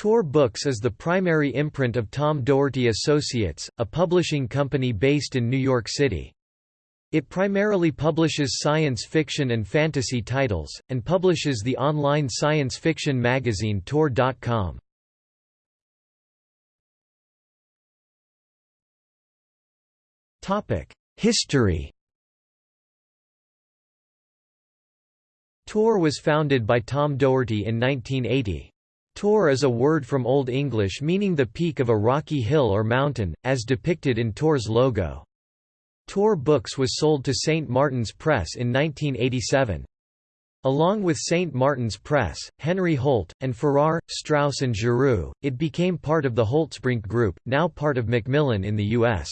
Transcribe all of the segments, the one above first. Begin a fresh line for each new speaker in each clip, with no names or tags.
Tor Books is the primary imprint of Tom Doherty Associates, a publishing company based in New York City. It primarily publishes science fiction and fantasy titles, and publishes the online science fiction magazine Tor.com. History Tor was founded by Tom Doherty in 1980. Tor is a word from Old English meaning the peak of a rocky hill or mountain, as depicted in Tor's logo. Tor Books was sold to St. Martin's Press in 1987. Along with St. Martin's Press, Henry Holt, and Farrar, Straus and Giroux, it became part of the Holtzbrinck Group, now part of Macmillan in the U.S.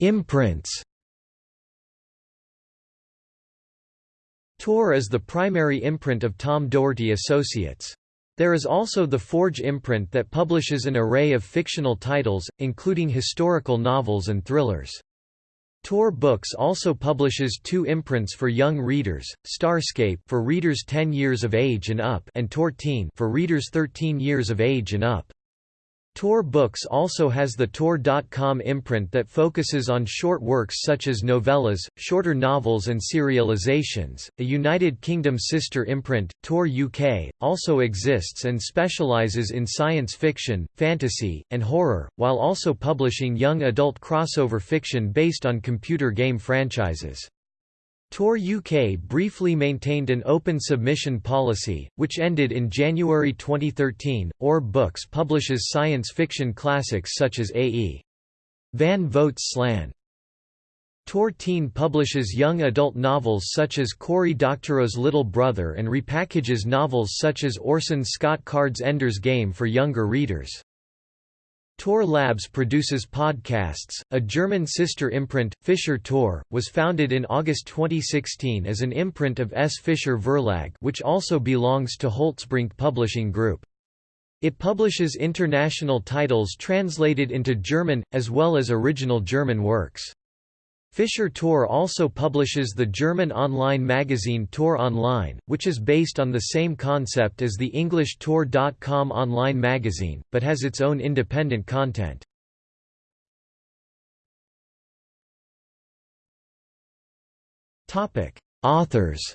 Imprints Tor is the primary imprint of Tom Doherty Associates. There is also the Forge imprint that publishes an array of fictional titles, including historical novels and thrillers. Tor Books also publishes two imprints for young readers, Starscape for readers 10 years of age and up and Tor Teen for readers 13 years of age and up. Tor Books also has the Tor.com imprint that focuses on short works such as novellas, shorter novels and serializations. A United Kingdom sister imprint, Tor UK, also exists and specializes in science fiction, fantasy, and horror, while also publishing young adult crossover fiction based on computer game franchises. Tor UK briefly maintained an open submission policy, which ended in January 2013. Orb Books publishes science fiction classics such as A.E. Van Vogt's Slan. Tor Teen publishes young adult novels such as Cory Doctorow's Little Brother and repackages novels such as Orson Scott Card's Ender's Game for younger readers. Tor Labs produces podcasts. A German sister imprint, Fischer Tor, was founded in August 2016 as an imprint of S. Fischer Verlag, which also belongs to Holtzbrinck Publishing Group. It publishes international titles translated into German, as well as original German works. Fischer Tor also publishes the German online magazine Tor Online, which is based on the same concept as the English Tor.com online magazine, but has its own independent content. Authors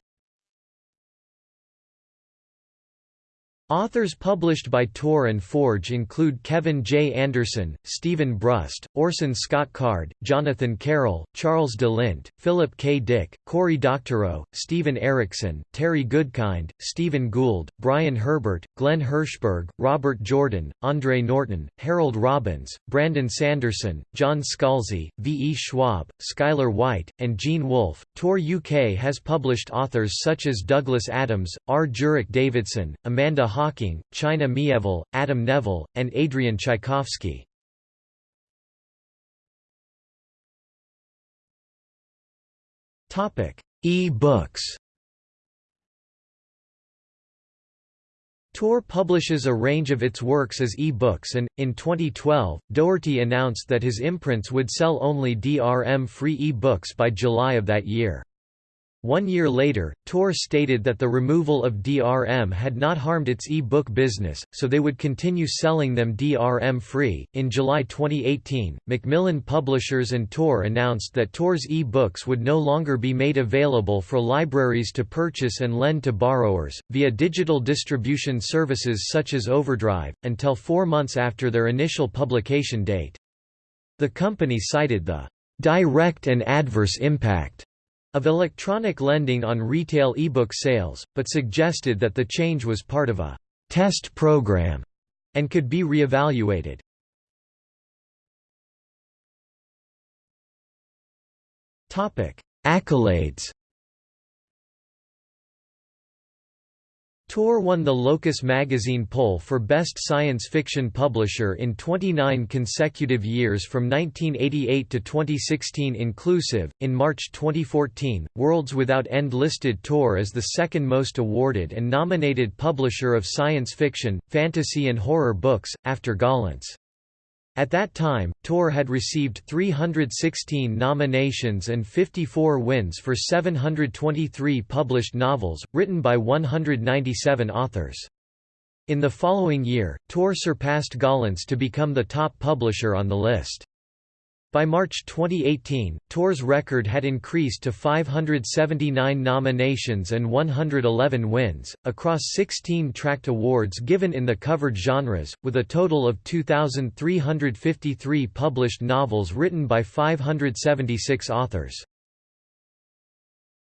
Authors published by Tor and Forge include Kevin J. Anderson, Steven Brust, Orson Scott Card, Jonathan Carroll, Charles de Lint, Philip K. Dick, Cory Doctorow, Steven Erikson, Terry Goodkind, Stephen Gould, Brian Herbert, Glen Hirshberg, Robert Jordan, Andre Norton, Harold Robbins, Brandon Sanderson, John Scalzi, V. E. Schwab, Skyler White, and Gene Wolfe. Tor UK has published authors such as Douglas Adams, R. Jurek Davidson, Amanda Hocking, China Mieville, Adam Nevill, and Adrian Tchaikovsky. E-books Tor publishes a range of its works as e-books and, in 2012, Doherty announced that his imprints would sell only DRM-free e-books by July of that year. One year later, Tor stated that the removal of DRM had not harmed its e-book business, so they would continue selling them DRM-free. In July 2018, Macmillan Publishers and Tor announced that Tor's e-books would no longer be made available for libraries to purchase and lend to borrowers, via digital distribution services such as Overdrive, until four months after their initial publication date. The company cited the direct and adverse impact of electronic lending on retail e-book sales, but suggested that the change was part of a test program and could be re-evaluated. Accolades Tor won the Locus magazine poll for Best Science Fiction Publisher in 29 consecutive years from 1988 to 2016 inclusive. In March 2014, Worlds Without End listed Tor as the second most awarded and nominated publisher of science fiction, fantasy, and horror books, after Gollancz. At that time, Tor had received 316 nominations and 54 wins for 723 published novels, written by 197 authors. In the following year, Tor surpassed Gollancz to become the top publisher on the list. By March 2018, Tor's record had increased to 579 nominations and 111 wins, across 16 tract awards given in the covered genres, with a total of 2,353 published novels written by 576 authors.